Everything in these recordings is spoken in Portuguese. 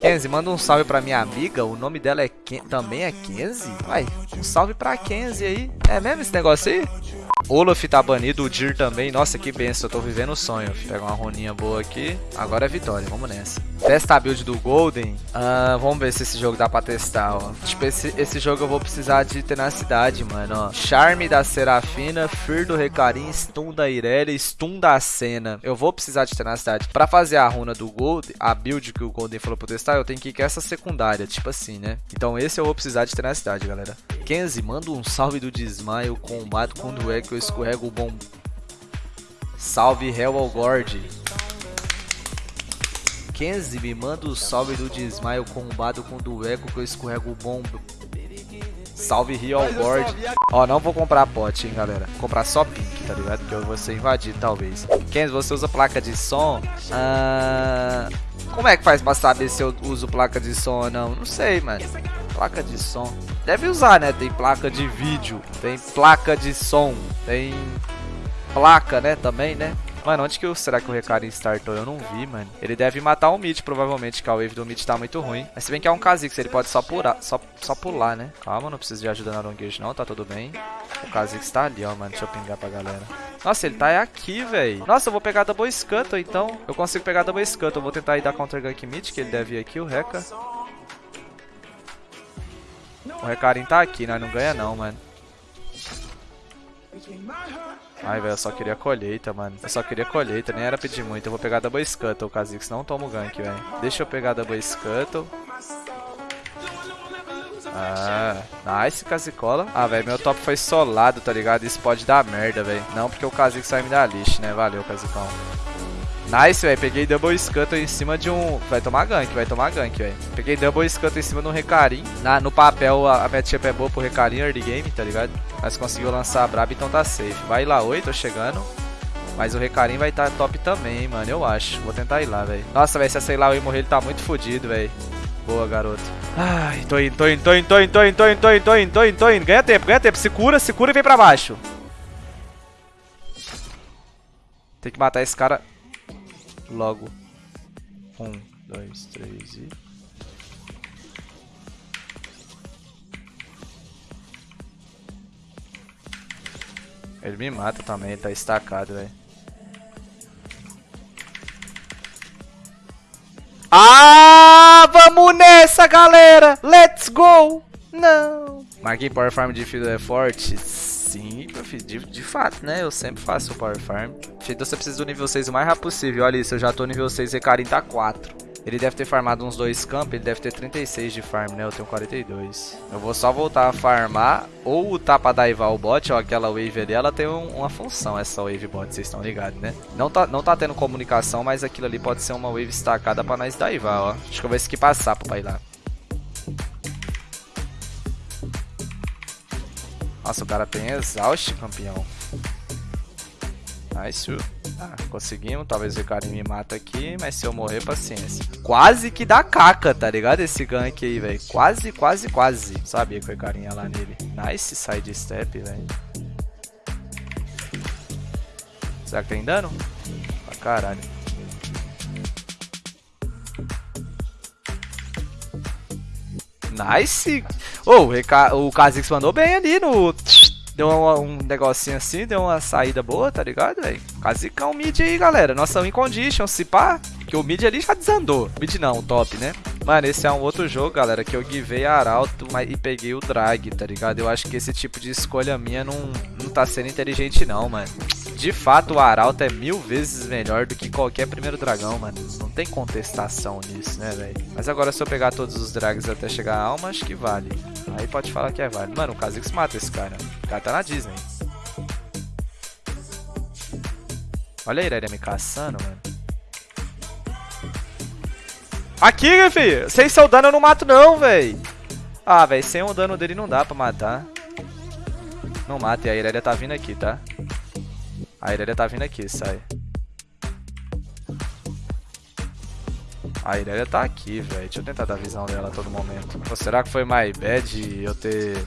Kenzie, manda um salve pra minha amiga. O nome dela é Ken... também é Kenzie? Vai, um salve pra Kenzie aí. É mesmo esse negócio aí? Olaf tá banido, o Dir também. Nossa, que benção, eu tô vivendo o sonho. Pega uma roninha boa aqui. Agora é vitória, vamos nessa. Testa a build do Golden. Uh, vamos ver se esse jogo dá pra testar, ó. Tipo, esse, esse jogo eu vou precisar de tenacidade, mano, ó. Charme da Serafina, Fear do Recarim, Stun da Irelia, Stun da Cena. Eu vou precisar de tenacidade. Pra fazer a runa do Golden, a build que o Golden falou pra testar, eu tenho que ir com essa secundária, tipo assim, né? Então esse eu vou precisar de tenacidade, galera. Kenzie, manda um salve do desmaio, combate quando é que eu escorrego o bom... Salve Hell Gord. Kenzie, me manda o salve do desmaio combado com do eco que eu escorrego o bombo. Salve Real Board. Ó, não vou comprar pote, hein, galera. Vou comprar só pink, tá ligado? Porque eu vou ser invadido, talvez. Kenzie, você usa placa de som? Ah... Como é que faz pra saber se eu uso placa de som ou não? Não sei, mano. Placa de som. Deve usar, né? Tem placa de vídeo, tem placa de som, tem placa, né? Também, né? Mano, onde que eu, será que o Recarim startou? Eu não vi, mano. Ele deve matar o mid, provavelmente, que a wave do mid tá muito ruim. Mas se bem que é um Kha'Zix, ele pode só pular, só, só pular, né? Calma, não preciso de ajuda na long não, tá tudo bem. O Kha'Zix tá ali, ó, mano. Deixa eu pingar pra galera. Nossa, ele tá aqui, velho. Nossa, eu vou pegar Double Scuttle, então. Eu consigo pegar Double Scuttle. Eu vou tentar ir dar Counter Gank mid, que ele deve ir aqui, o Reca. O Recarim tá aqui, nós não ganha não, mano. Ai, velho, eu só queria colheita, mano. Eu só queria colheita, nem era pedir muito. Eu vou pegar Double Scuttle, Kha'Zix. Não tomo gank, velho. Deixa eu pegar Double Scuttle. Ah, nice, Casicola. Ah, velho, meu top foi solado, tá ligado? Isso pode dar merda, velho. Não porque o Kha'Zix vai me dar lixo, né? Valeu, Casicão. Nice, velho. Peguei Double Scuttle em cima de um... Vai tomar gank, vai tomar gank, velho. Peguei Double Scuttle em cima de um Recarim. Na, no papel, a, a matchup é boa pro Recarim early game, tá ligado? Mas conseguiu lançar a braba, então tá safe. Vai lá, oi, tô chegando. Mas o Recarim vai estar tá top também, mano, eu acho. Vou tentar ir lá, velho. Nossa, velho, se essa eu morrer, ele tá muito fodido, velho. Boa, garoto. Ai, tô indo, tô indo, tô indo, tô indo, tô indo, tô indo, tô indo, tô indo, tô indo, tô indo. Ganha tempo, ganha tempo. Se cura, se cura e vem pra baixo. Tem que matar esse cara logo. Um, dois, três e... Ele me mata também, tá estacado, velho. Ah, vamos nessa, galera! Let's go! Não! Marquei Power Farm de Fiddle é forte? Sim, de, de fato, né? Eu sempre faço o Power Farm. Então você precisa do nível 6 o mais rápido possível. Olha isso, eu já tô nível 6 e Karim tá 4. Ele deve ter farmado uns dois campos, ele deve ter 36 de farm, né? Eu tenho 42. Eu vou só voltar a farmar ou lutar pra daivar o bot, ó, aquela wave ali, ela tem um, uma função, essa wave bot, vocês estão ligados, né? Não tá, não tá tendo comunicação, mas aquilo ali pode ser uma wave estacada pra nós daivar, ó. Acho que eu vou skipar sapo pra ir lá. Nossa, o cara tem exaust, campeão. Nice. Ah, conseguimos. Talvez o cara me mata aqui, mas se eu morrer, paciência. Quase que dá caca, tá ligado? Esse gank aí, velho. Quase, quase, quase. Sabia que o carinha lá nele. Nice side step, velho. Será que tem dano? Pra caralho. Nice! Oh, o Kha'Zix mandou bem ali no... Deu um, um, negocinho assim, deu uma saída boa, tá ligado, velho? Kha'Zicão mid aí, galera. Nossa win condition, se pá... Que o mid ali já desandou. Mid não, top, né? Mano, esse é um outro jogo, galera, que eu givei Arauto e peguei o Drag, tá ligado? Eu acho que esse tipo de escolha minha não tá sendo inteligente não, mano. De fato, o Arauto é mil vezes melhor do que qualquer primeiro dragão, mano. Não tem contestação nisso, né, velho? Mas agora se eu pegar todos os drags até chegar a alma, acho que vale. Aí pode falar que é válido. Mano, o Kha'Zix mata esse cara. O cara tá na Disney. Olha a Irelia me caçando, mano. Aqui, filho. Sem seu dano eu não mato não, velho. Ah, velho, sem o dano dele não dá pra matar. Não mata, e a Irelia tá vindo aqui, tá? A Irelia tá vindo aqui, sai. A Irelia tá aqui, velho. Deixa eu tentar dar visão dela a todo momento. Ou será que foi my bad eu ter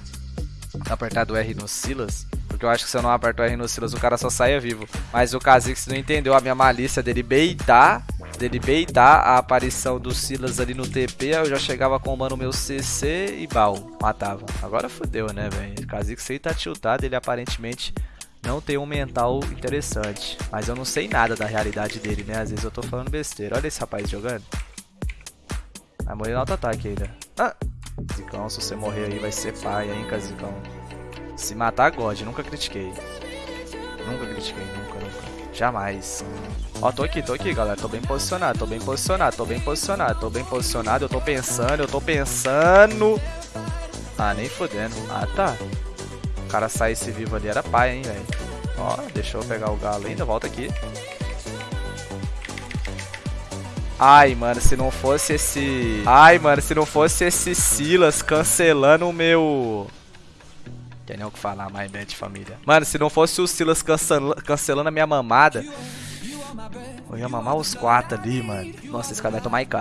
apertado R no Silas? Porque eu acho que se eu não aperto R no Silas, o cara só saia vivo. Mas o Kha'Zix não entendeu a minha malícia dele beitar dele beitar a aparição do Silas ali no TP, eu já chegava combando o meu CC e bal, matava. Agora fodeu, né, velho? Kha'Zix aí tá tiltado, ele aparentemente não tem um mental interessante. Mas eu não sei nada da realidade dele, né? Às vezes eu tô falando besteira. Olha esse rapaz jogando. Vai morrer no auto-ataque ainda. Ah! Zicão, se você morrer aí vai ser pai, hein, Zicão. Se matar, God. Nunca critiquei. Nunca critiquei, nunca, nunca. Jamais. Ó, tô aqui, tô aqui, galera. Tô bem posicionado, tô bem posicionado, tô bem posicionado, tô bem posicionado. Eu tô pensando, eu tô pensando. Ah, nem fodendo. Ah, tá. O cara sair esse vivo ali era pai, hein, velho. Ó, deixa eu pegar o galo ainda. Volta aqui. Ai, mano, se não fosse esse... Ai, mano, se não fosse esse Silas cancelando o meu... Tem nem o que falar, mais bad família. Mano, se não fosse o Silas cancelando a minha mamada... Eu ia mamar os quatro ali, mano. Nossa, esse cara vai tomar IK.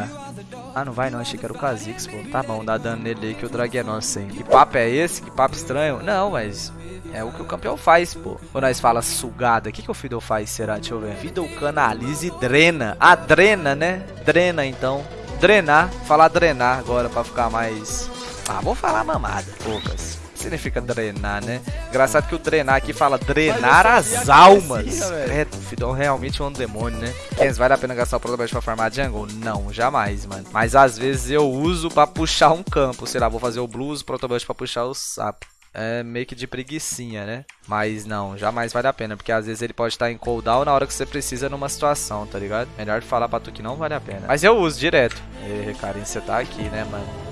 Ah, não vai não, achei que era o Kha'Zix, pô. Tá bom, dá dano nele aí que o drag é nosso, hein. Que papo é esse? Que papo estranho? Não, mas é o que o campeão faz, pô. Quando nós fala sugada, o que, que o Fiddle faz, será? Deixa eu ver. Fiddle canaliza e drena. Ah, drena, né? Drena, então. Drenar. Falar drenar agora pra ficar mais... Ah, vou falar mamada. Poucas. Significa drenar, né? Engraçado que o drenar aqui fala drenar as almas. É, Fidon realmente é um demônio, né? Mas vale a pena gastar o protobush pra farmar jungle? Não, jamais, mano. Mas às vezes eu uso pra puxar um campo. Sei lá, vou fazer o blues, protobush pra puxar o sapo é meio que de preguiçinha, né? Mas não, jamais vale a pena, porque às vezes ele pode estar em cooldown na hora que você precisa numa situação, tá ligado? Melhor falar pra tu que não vale a pena. Mas eu uso direto. E Karim, você tá aqui, né, mano?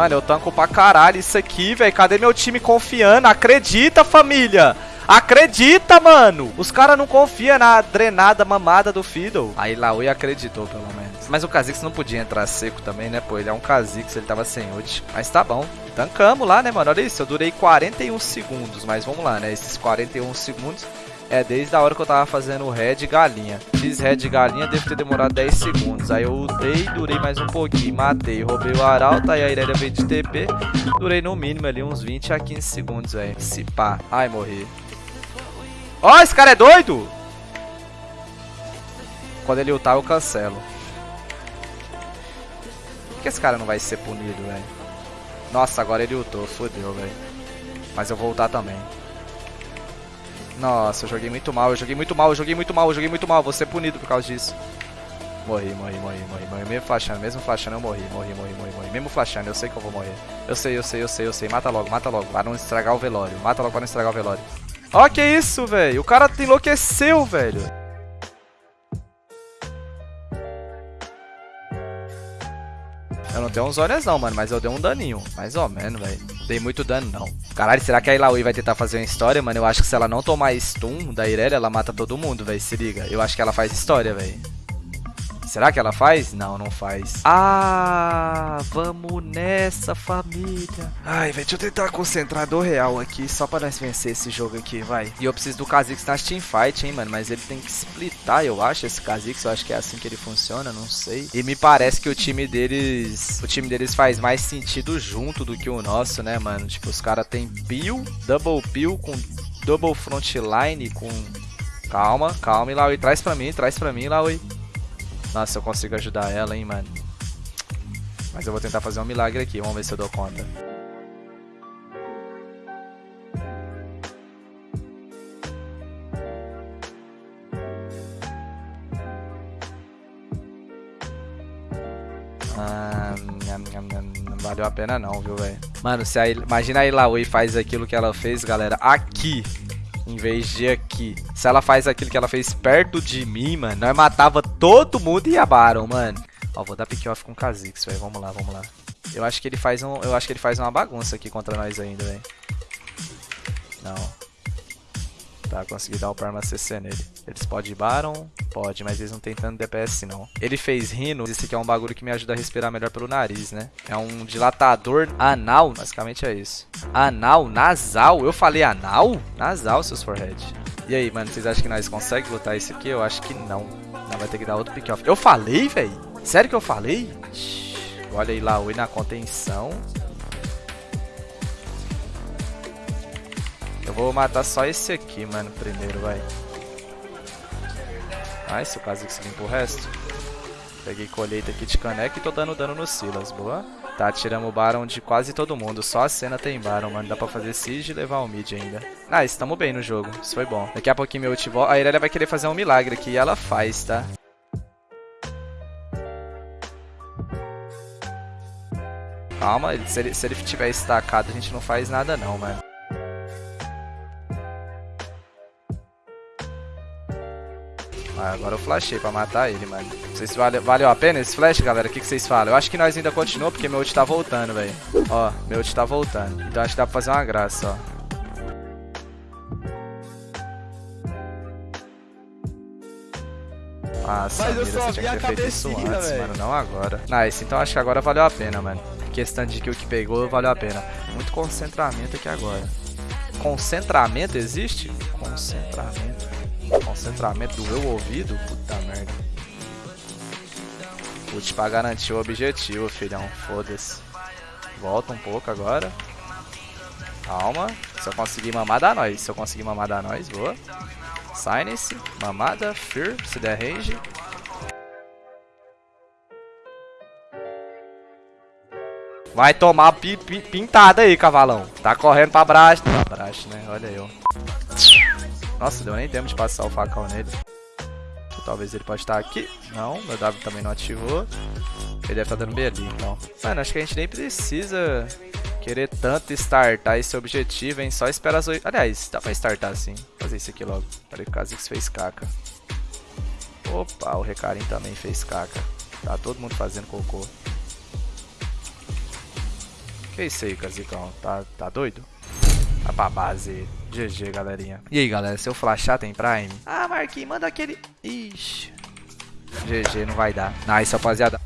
Mano, eu tanco pra caralho isso aqui, velho. Cadê meu time confiando? Acredita, família! Acredita, mano! Os caras não confiam na drenada mamada do Fiddle. Aí Laui acreditou, pelo menos. Mas o Kha'Zix não podia entrar seco também, né, pô? Ele é um Kha'Zix, ele tava sem ult. Mas tá bom. Tancamos lá, né, mano? Olha isso, eu durei 41 segundos. Mas vamos lá, né? Esses 41 segundos é desde a hora que eu tava fazendo o red galinha. Fiz red galinha, deve ter demorado 10 segundos. Aí eu ultei, durei mais um pouquinho, matei, roubei o arauto, aí a Irelia veio de TP. Durei no mínimo ali uns 20 a 15 segundos, velho. Se pá. Ai, morri. Ó, oh, esse cara é doido! Quando ele ultar, eu cancelo. Por que esse cara não vai ser punido, velho? Nossa, agora ele ultou. Fodeu, velho. Mas eu vou ultar também. Nossa, eu joguei muito mal, eu joguei muito mal, eu joguei muito mal, eu joguei muito mal. Vou ser punido por causa disso. Morri, morri, morri, morri, morri. Mesmo flashando, mesmo flashando, eu morri, morri, morri, morri, morri. Mesmo flashando, eu sei que eu vou morrer. Eu sei, eu sei, eu sei, eu sei. Mata logo, mata logo, para não estragar o velório. Mata logo para não estragar o velório. Ó, que isso, velho. O cara enlouqueceu, velho. Eu não tenho uns olhos não, mano, mas eu dei um daninho. Mais ou menos, velho. Dei muito dano, não. Caralho, será que a Ilaoi vai tentar fazer uma história, mano? Eu acho que se ela não tomar stun da Irelia, ela mata todo mundo, velho. Se liga. Eu acho que ela faz história, velho. Será que ela faz? Não, não faz. Ah, vamos nessa, família. Ai, velho, deixa eu tentar concentrar do real aqui, só pra nós vencer esse jogo aqui, vai. E eu preciso do Kha'Zix na teamfight, hein, mano. Mas ele tem que splitar, eu acho, esse Kha'Zix. Eu acho que é assim que ele funciona, não sei. E me parece que o time deles... O time deles faz mais sentido junto do que o nosso, né, mano? Tipo, os caras tem peel, double peel com double frontline, com... Calma, calma, Laui. Traz pra mim, traz pra mim, Laui. Nossa, eu consigo ajudar ela, hein, mano. Mas eu vou tentar fazer um milagre aqui. Vamos ver se eu dou conta. Ah, não valeu a pena não, viu, velho? Mano, se a, imagina a Ilaoi faz aquilo que ela fez, galera, aqui em vez de aqui. Se ela faz aquilo que ela fez perto de mim, mano, nós matava todo mundo e a Baron, mano. Ó, vou dar pick off com o Kha'Zix, velho. Vamos lá, vamos lá. Eu acho que ele faz um, eu acho que ele faz uma bagunça aqui contra nós ainda, velho. Não. Tá, consegui dar o Perma CC nele. Eles podem Baron? Pode, mas eles não tem tanto DPS não. Ele fez Rino, esse aqui é um bagulho que me ajuda a respirar melhor pelo nariz, né? É um dilatador anal, basicamente é isso. Anal, nasal, eu falei anal? Nasal, seus forehead. E aí, mano, vocês acham que nós conseguimos lutar isso aqui? Eu acho que não. Não, vai ter que dar outro pick off. Eu falei, velho? Sério que eu falei? Olha aí, Laui na contenção. Eu vou matar só esse aqui, mano, primeiro, vai. Nice, o caso se limpa o resto. Peguei colheita aqui de caneca e tô dando dano no Silas, boa. Tá, tiramos o Baron de quase todo mundo. Só a cena tem Baron, mano. Dá pra fazer Siege e levar o mid ainda. Ah, estamos bem no jogo. Isso foi bom. Daqui a pouquinho meu ult volta. A Irelia vai querer fazer um milagre aqui e ela faz, tá? Calma, se ele, se ele tiver estacado, a gente não faz nada não, mano. Ah, agora eu flashei pra matar ele, mano. Vocês vale, valeu a pena esse flash, galera? O que, que vocês falam? Eu acho que nós ainda continuamos porque meu ult tá voltando, velho. Ó, meu ult tá voltando. Então acho que dá pra fazer uma graça, ó. Nossa, Mas eu só vi a cabecinha, antes, mano, não agora. Nice, então acho que agora valeu a pena, mano. Questão de que o que pegou valeu a pena. Muito concentramento aqui agora. Concentramento existe? Concentramento. Concentramento do meu ouvido? Puta merda. Putz, pra garantir o objetivo, filhão. Foda-se. Volta um pouco agora. Calma. Se eu conseguir mamar, dá nós. Se eu conseguir mamar, dá nós. Boa. Silence. Mamada. Fear. Se der range. Vai tomar pi, pi, pintada aí, cavalão. Tá correndo pra braço. Pra braço, né? Olha eu. Nossa, deu nem tempo de passar o facão nele. Talvez ele pode estar aqui. Não, meu W também não ativou. Ele deve estar dando B ali, então. Mano, acho que a gente nem precisa querer tanto startar esse objetivo, hein? Só espera as oito... Aliás, dá pra startar sim. Fazer isso aqui logo. Que o Kha'Zix fez caca. Opa, o Recarim também fez caca. Tá todo mundo fazendo cocô. Que isso aí, Kha'Zicão? Tá, tá doido? Tá pra base. GG, galerinha. E aí, galera, se eu flashar tem Prime? Ah, Marquinhos, manda aquele... Ixi. GG, não vai dar. Nice, rapaziada.